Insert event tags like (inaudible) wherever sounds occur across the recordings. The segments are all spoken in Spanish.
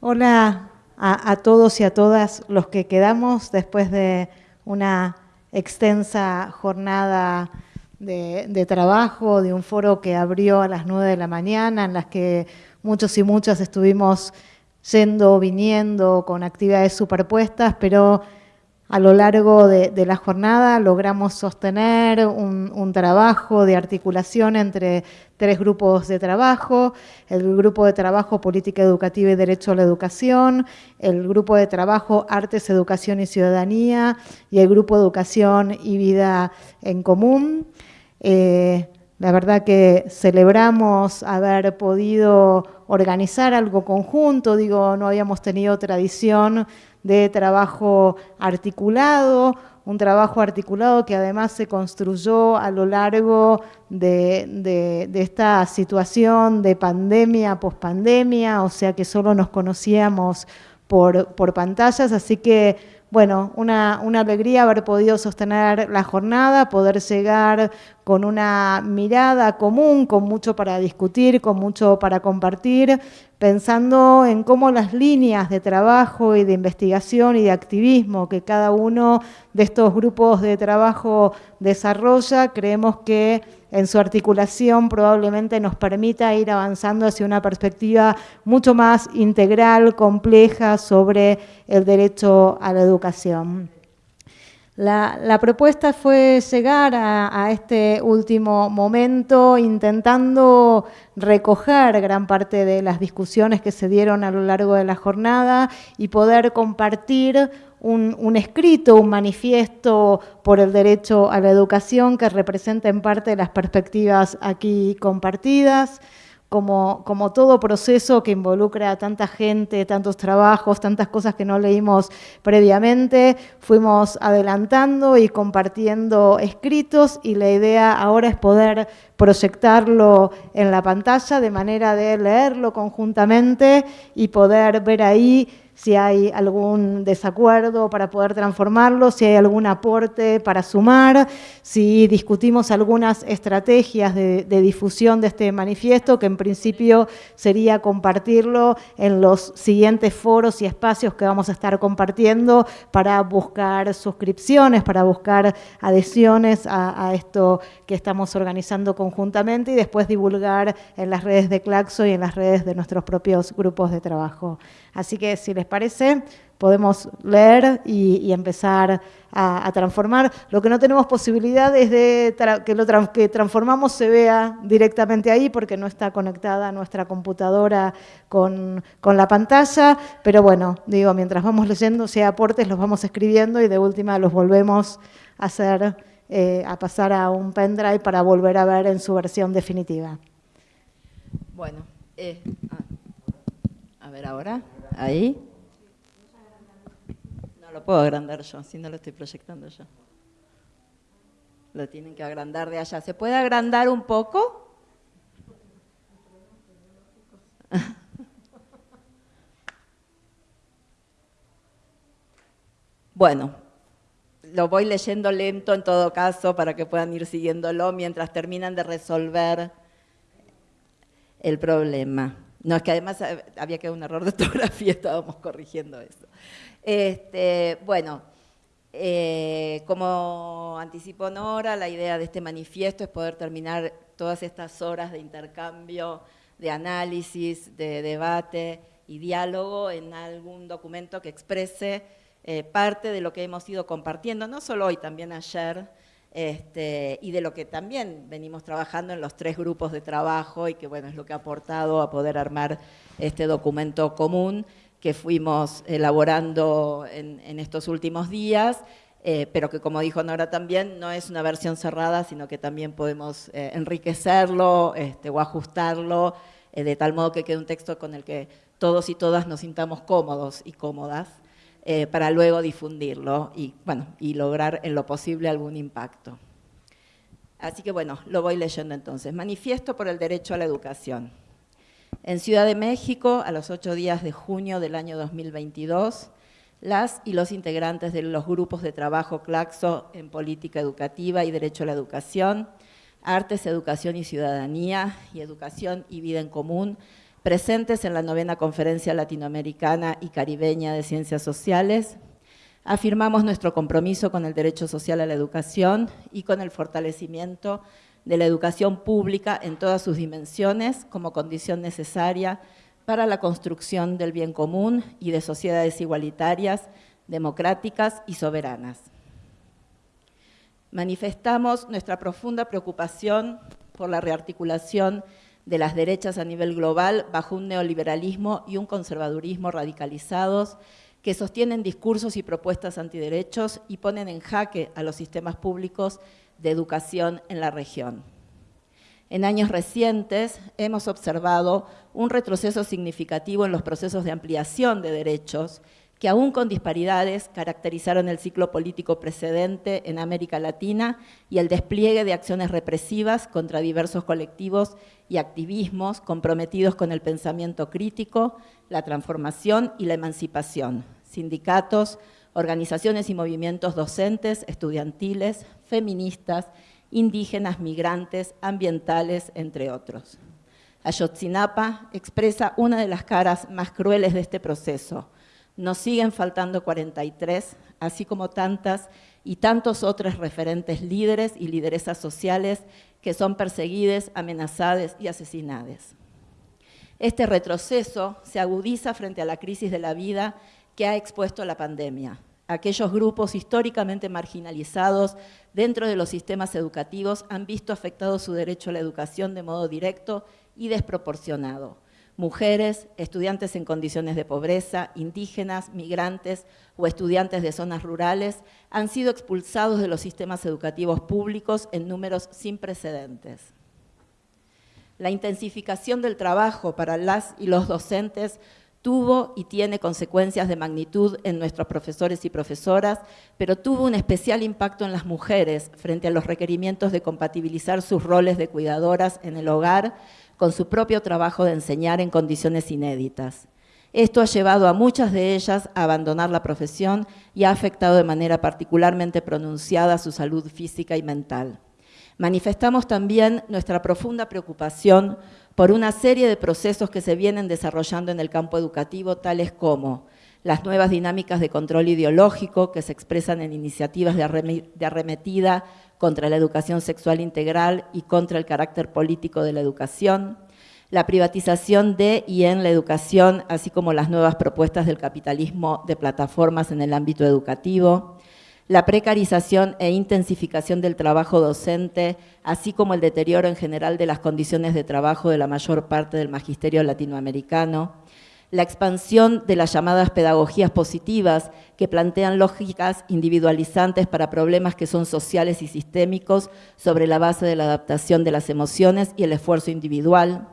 Hola a, todos y a todas los que quedamos después de una extensa jornada de, trabajo, de un foro que abrió a las 9 de la mañana, en las que muchos y muchas estuvimos yendo, viniendo, con actividades superpuestas, pero a lo largo de, la jornada logramos sostener un, trabajo de articulación entre tres grupos de trabajo, el grupo de trabajo Política Educativa y Derecho a la Educación, el grupo de trabajo Artes, Educación y Ciudadanía y el grupo Educación y Vida en Común. Eh, la verdad que celebramos haber podido organizar algo conjunto, digo, no habíamos tenido tradición de trabajo articulado, un trabajo articulado que además se construyó a lo largo de, esta situación de pandemia, pospandemia, o sea que solo nos conocíamos por, por pantallas, así que bueno, una, alegría haber podido sostener la jornada, poder llegar con una mirada común, con mucho para discutir, con mucho para compartir, pensando en cómo las líneas de trabajo y de investigación y de activismo que cada uno de estos grupos de trabajo desarrolla, creemos que en su articulación probablemente nos permita ir avanzando hacia una perspectiva mucho más integral, compleja sobre el derecho a la educación. La, propuesta fue llegar a, este último momento intentando recoger gran parte de las discusiones que se dieron a lo largo de la jornada y poder compartir un, un, escrito, un manifiesto por el derecho a la educación que representa en parte las perspectivas aquí compartidas como, todo proceso que involucra a tanta gente, tantos trabajos, tantas cosas que no leímos previamente, fuimos adelantando y compartiendo escritos y la idea ahora es poder proyectarlo en la pantalla de manera de leerlo conjuntamente y poder ver ahí si hay algún desacuerdo para poder transformarlo, si hay algún aporte para sumar, si discutimos algunas estrategias de, difusión de este manifiesto, que en principio sería compartirlo en los siguientes foros y espacios que vamos a estar compartiendo para buscar suscripciones, para buscar adhesiones a, a esto que estamos organizando conjuntamente y después divulgar en las redes de Claxo y en las redes de nuestros propios grupos de trabajo. Así que si les parece, podemos leer y, empezar a, transformar. Lo que no tenemos posibilidad es de que lo que transformamos se vea directamente ahí porque no está conectada nuestra computadora con, la pantalla, pero bueno, digo, mientras vamos leyendo, si hay aportes los vamos escribiendo y de última los volvemos a hacer, eh, a pasar a un pendrive para volver a ver en su versión definitiva. Bueno, eh, ah, a ver ahora. Ahí. No lo puedo agrandar yo, si no lo estoy proyectando yo. Lo tienen que agrandar de allá. ¿Se puede agrandar un poco? (laughs) Bueno, lo voy leyendo lento en todo caso para que puedan ir siguiéndolo mientras terminan de resolver el problema. No, es que además eh, había quedado un error de (laughs) ortografía, estábamos corrigiendo eso. Este, bueno, eh, como anticipó Nora, la idea de este manifiesto es poder terminar todas estas horas de intercambio, de análisis, de debate y diálogo en algún documento que exprese eh, parte de lo que hemos ido compartiendo, no solo hoy, también ayer, este, y de lo que también venimos trabajando en los tres grupos de trabajo y que bueno, es lo que ha aportado a poder armar este documento común que fuimos elaborando en, estos últimos días, eh, pero que como dijo Nora también, no es una versión cerrada, sino que también podemos eh, enriquecerlo este, o ajustarlo eh, de tal modo que quede un texto con el que todos y todas nos sintamos cómodos y cómodas. Eh, para luego difundirlo y, bueno, y lograr en lo posible algún impacto. Así que bueno, lo voy leyendo entonces. Manifiesto por el derecho a la educación. En Ciudad de México, a los ocho días de junio del año 2022, las y los integrantes de los grupos de trabajo CLACSO en Política Educativa y Derecho a la Educación, Artes, Educación y Ciudadanía y Educación y Vida en Común presentes en la novena Conferencia Latinoamericana y Caribeña de Ciencias Sociales, afirmamos nuestro compromiso con el derecho social a la educación y con el fortalecimiento de la educación pública en todas sus dimensiones como condición necesaria para la construcción del bien común y de sociedades igualitarias, democráticas y soberanas. Manifestamos nuestra profunda preocupación por la rearticulación de las derechas a nivel global bajo un neoliberalismo y un conservadurismo radicalizados que sostienen discursos y propuestas antiderechos y ponen en jaque a los sistemas públicos de educación en la región. En años recientes hemos observado un retroceso significativo en los procesos de ampliación de derechos que aún con disparidades caracterizaron el ciclo político precedente en América Latina y el despliegue de acciones represivas contra diversos colectivos y activismos comprometidos con el pensamiento crítico, la transformación y la emancipación, sindicatos, organizaciones y movimientos docentes, estudiantiles, feministas, indígenas, migrantes, ambientales, entre otros. Ayotzinapa expresa una de las caras más crueles de este proceso, nos siguen faltando 43, así como tantas y tantos otros referentes líderes y lideresas sociales que son perseguidas, amenazadas y asesinadas. Este retroceso se agudiza frente a la crisis de la vida que ha expuesto la pandemia. Aquellos grupos históricamente marginalizados dentro de los sistemas educativos han visto afectado su derecho a la educación de modo directo y desproporcionado mujeres, estudiantes en condiciones de pobreza, indígenas, migrantes o estudiantes de zonas rurales han sido expulsados de los sistemas educativos públicos en números sin precedentes. La intensificación del trabajo para las y los docentes tuvo y tiene consecuencias de magnitud en nuestros profesores y profesoras, pero tuvo un especial impacto en las mujeres frente a los requerimientos de compatibilizar sus roles de cuidadoras en el hogar con su propio trabajo de enseñar en condiciones inéditas. Esto ha llevado a muchas de ellas a abandonar la profesión y ha afectado de manera particularmente pronunciada su salud física y mental. Manifestamos también nuestra profunda preocupación por una serie de procesos que se vienen desarrollando en el campo educativo, tales como las nuevas dinámicas de control ideológico que se expresan en iniciativas de, arremetida contra la educación sexual integral y contra el carácter político de la educación, la privatización de y en la educación, así como las nuevas propuestas del capitalismo de plataformas en el ámbito educativo, la precarización e intensificación del trabajo docente, así como el deterioro en general de las condiciones de trabajo de la mayor parte del magisterio latinoamericano, la expansión de las llamadas pedagogías positivas que plantean lógicas individualizantes para problemas que son sociales y sistémicos sobre la base de la adaptación de las emociones y el esfuerzo individual,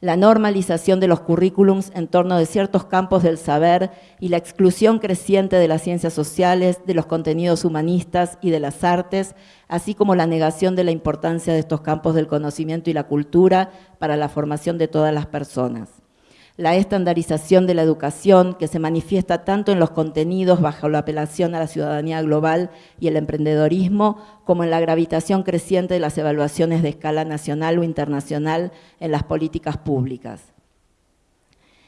la normalización de los currículums en torno de ciertos campos del saber y la exclusión creciente de las ciencias sociales, de los contenidos humanistas y de las artes, así como la negación de la importancia de estos campos del conocimiento y la cultura para la formación de todas las personas la estandarización de la educación que se manifiesta tanto en los contenidos bajo la apelación a la ciudadanía global y el emprendedorismo, como en la gravitación creciente de las evaluaciones de escala nacional o internacional en las políticas públicas.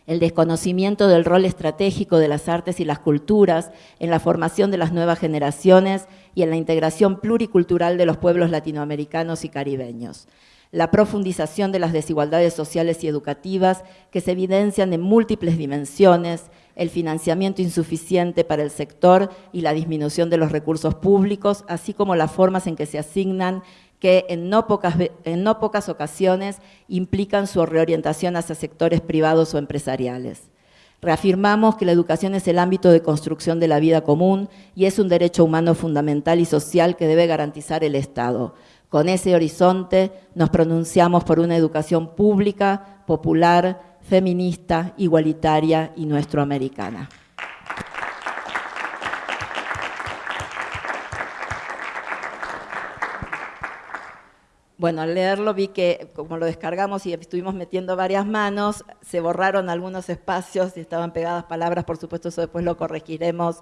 El desconocimiento del rol estratégico de las artes y las culturas en la formación de las nuevas generaciones y en la integración pluricultural de los pueblos latinoamericanos y caribeños la profundización de las desigualdades sociales y educativas que se evidencian en múltiples dimensiones, el financiamiento insuficiente para el sector y la disminución de los recursos públicos, así como las formas en que se asignan que en no pocas, en no pocas ocasiones implican su reorientación hacia sectores privados o empresariales. Reafirmamos que la educación es el ámbito de construcción de la vida común y es un derecho humano fundamental y social que debe garantizar el Estado. Con ese horizonte nos pronunciamos por una educación pública, popular, feminista, igualitaria y nuestroamericana. Bueno, al leerlo vi que como lo descargamos y estuvimos metiendo varias manos, se borraron algunos espacios y estaban pegadas palabras, por supuesto eso después lo corregiremos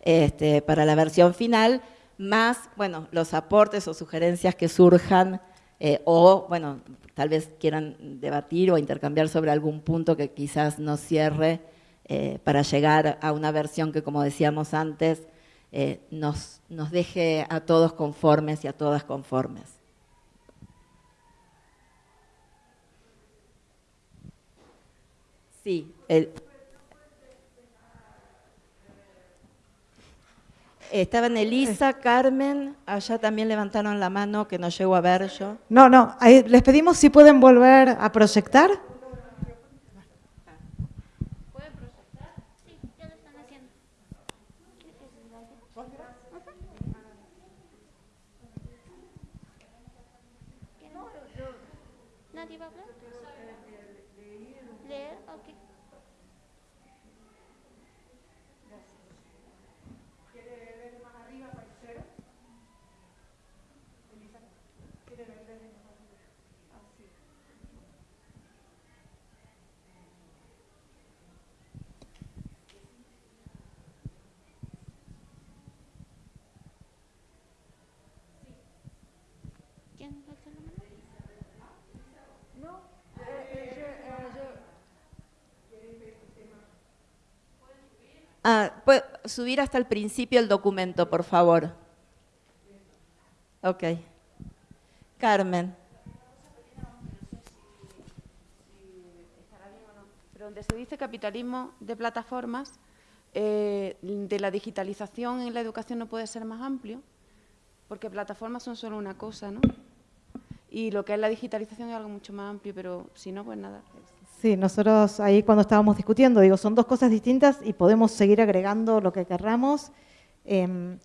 este, para la versión final, más, bueno, los aportes o sugerencias que surjan eh, o, bueno, tal vez quieran debatir o intercambiar sobre algún punto que quizás no cierre eh, para llegar a una versión que, como decíamos antes, eh, nos, nos deje a todos conformes y a todas conformes. Sí, el, Estaban Elisa, Carmen, allá también levantaron la mano que no llego a ver yo. No, no, les pedimos si pueden volver a proyectar. ¿Pueden proyectar? Sí, ya lo están haciendo. ¿Nadie va a hablar? Ah, ¿puede subir hasta el principio el documento, por favor. Ok. Carmen. Pero donde se dice capitalismo de plataformas, eh, de la digitalización en la educación no puede ser más amplio, porque plataformas son solo una cosa, ¿no? Y lo que es la digitalización es algo mucho más amplio, pero si no, pues nada. Sí, nosotros ahí cuando estábamos discutiendo, digo, son dos cosas distintas y podemos seguir agregando lo que querramos. Em,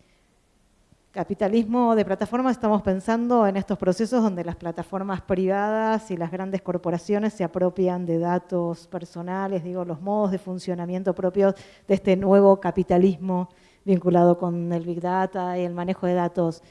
capitalismo de plataformas, estamos pensando en estos procesos donde las plataformas privadas y las grandes corporaciones se apropian de datos personales, digo, los modos de funcionamiento propios de este nuevo capitalismo vinculado con el Big Data y el manejo de datos.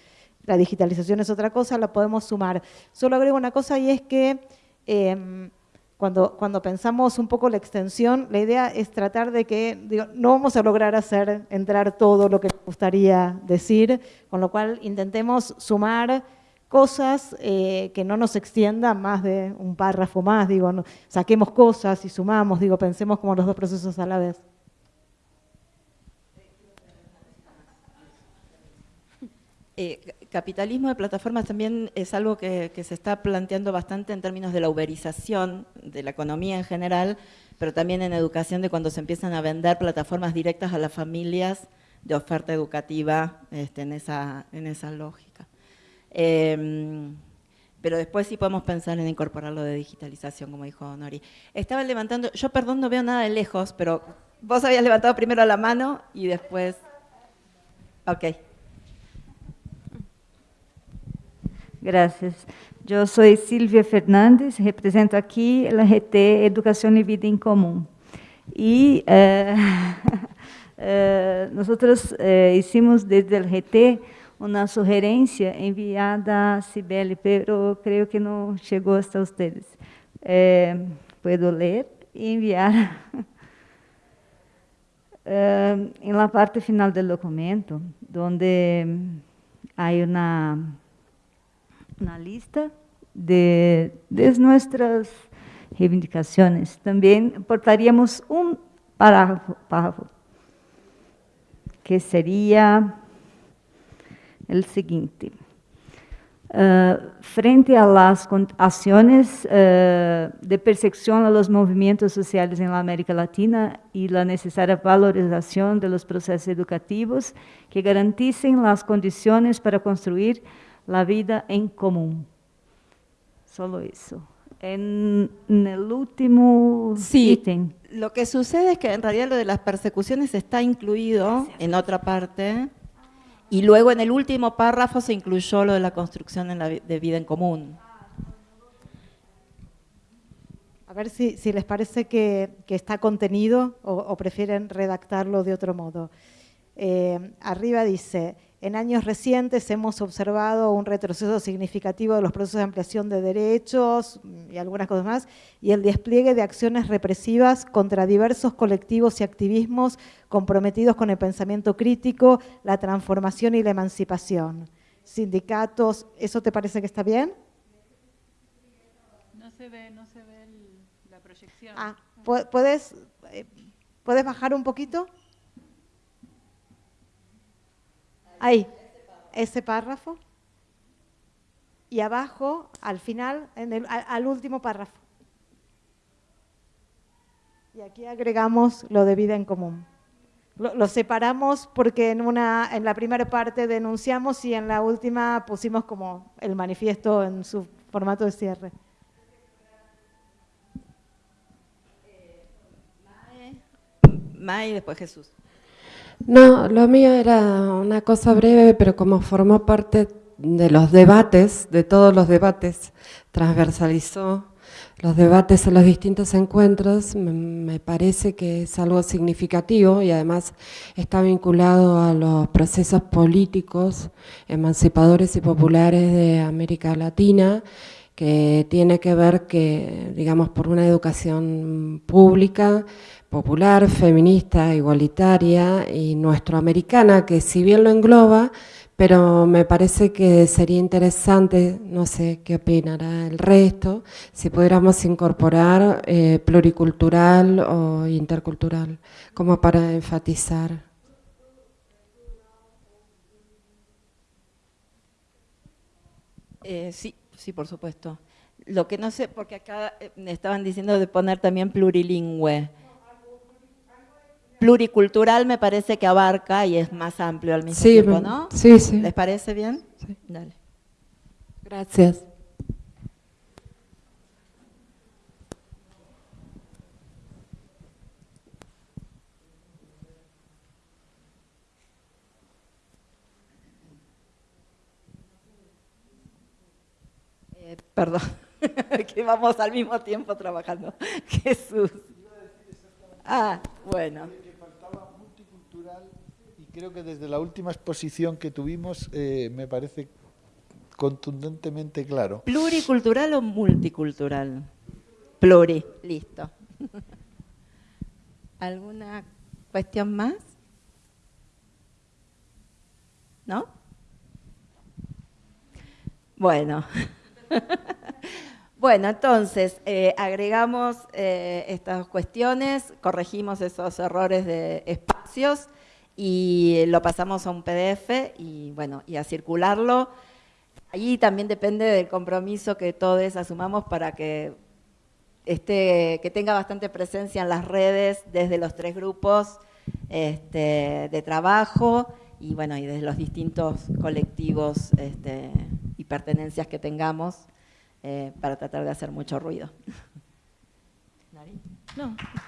La digitalización es otra cosa, la podemos sumar. Solo agrego una cosa y es que... Em, cuando, cuando pensamos un poco la extensión, la idea es tratar de que, no vamos a lograr hacer entrar todo lo que nos gustaría decir, con lo cual intentemos sumar cosas eh, que no nos extiendan más de un párrafo más, digo, saquemos cosas y sumamos, digo, pensemos como los dos procesos a la vez. Eh, capitalismo de plataformas también es algo que, se está planteando bastante en términos de la uberización de la economía en general, pero también en educación de cuando se empiezan a vender plataformas directas a las familias de oferta educativa este, en, esa, en esa lógica. Em, pero después sí podemos pensar en incorporarlo de digitalización, como dijo Nori. Estaba levantando, yo perdón, no veo nada de lejos, pero vos habías levantado primero la mano y después... Ok. Gracias. Yo soy Silvia Fernández, represento aquí la GT Educación y Vida en Común. Y eh, (laughs) eh, nosotros eh, hicimos desde el GT una sugerencia enviada a Cibele, pero creo que no llegó hasta ustedes. puedo leer y enviar. (laughs) en la parte final del documento, donde hay una una lista de, nuestras reivindicaciones. También portaríamos un párrafo, que sería el siguiente. Eh, frente a las acciones eh, de persecución a los movimientos sociales en la América Latina y la necesaria valorización de los procesos educativos que garanticen las condiciones para construir la vida en común. Solo eso. En, el último sí, Lo que sucede es que en realidad lo de las persecuciones está incluido en otra parte y luego en el último párrafo se incluyó lo de la construcción de vida en común. A ver si, les parece que, está contenido o, prefieren redactarlo de otro modo. Eh, arriba dice, en años recientes hemos observado un retroceso significativo de los procesos de ampliación de derechos y algunas cosas más, y el despliegue de acciones represivas contra diversos colectivos y activismos comprometidos con el pensamiento crítico, la transformación y la emancipación. Sindicatos, ¿eso te parece que está bien? se ve, no se ve la proyección. Ah, ¿puedes, eh, ¿puedes bajar un poquito? Ahí, ese párrafo. Y abajo, al final, en el, al último párrafo. Y aquí agregamos lo de vida en común. Lo, separamos porque en, una, en la primera parte denunciamos y en la última pusimos como el manifiesto en su formato de cierre. May y después Jesús. No, lo mío era una cosa breve, pero como formó parte de los debates, de todos los debates, transversalizó los debates en los distintos encuentros, me parece que es algo significativo y además está vinculado a los procesos políticos, emancipadores y populares de América Latina, que tiene que ver que, digamos, por una educación pública, popular, feminista, igualitaria y nuestroamericana, que si bien lo engloba, pero me parece que sería interesante, no sé qué opinará el resto, si pudiéramos incorporar eh, pluricultural o intercultural, como para enfatizar. Eh, sí, sí, por supuesto. Lo que no sé, porque acá eh, me estaban diciendo de poner también plurilingüe pluricultural me parece que abarca y es más amplio al mismo tiempo, ¿no? Sí, sí. ¿Les parece bien? Sí. Dale. Gracias. Eh, perdón, (laughs) que vamos al mismo tiempo trabajando. (laughs) Jesús. Ah, bueno creo que desde la última exposición que tuvimos eh, me parece contundentemente claro. ¿Pluricultural o multicultural? Pluri, listo. (laughs) ¿Alguna cuestión más? ¿No? Bueno. (laughs) Bueno, entonces, eh, agregamos eh, estas cuestiones, corregimos esos errores de espacios y lo pasamos a un PDF y bueno, y a circularlo. Allí también depende del compromiso que todos asumamos para que, que tenga bastante presencia en las redes desde los tres grupos este, de trabajo y bueno, y desde los distintos colectivos este, pertenencias que tengamos eh, para tratar de hacer mucho ruido. (laughs)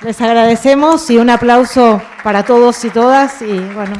Les agradecemos y un aplauso para todos y todas y bueno,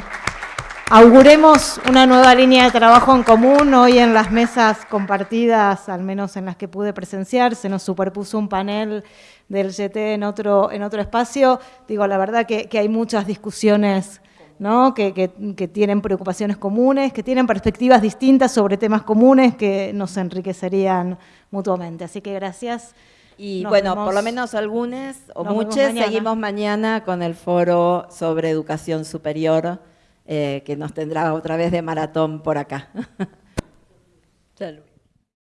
auguremos una nueva línea de trabajo en común. Hoy en las mesas compartidas, al menos en las que pude presenciar, se nos superpuso un panel del GT en otro, en otro espacio. Digo, la verdad que, hay muchas discusiones ¿no? Que, que, tienen preocupaciones comunes, que tienen perspectivas distintas sobre temas comunes que nos enriquecerían mutuamente. Así que gracias. Y bueno, por lo menos algunos o muchos seguimos mañana con el foro sobre educación superior, eh, que nos tendrá otra vez de maratón por acá. (laughs) Salud.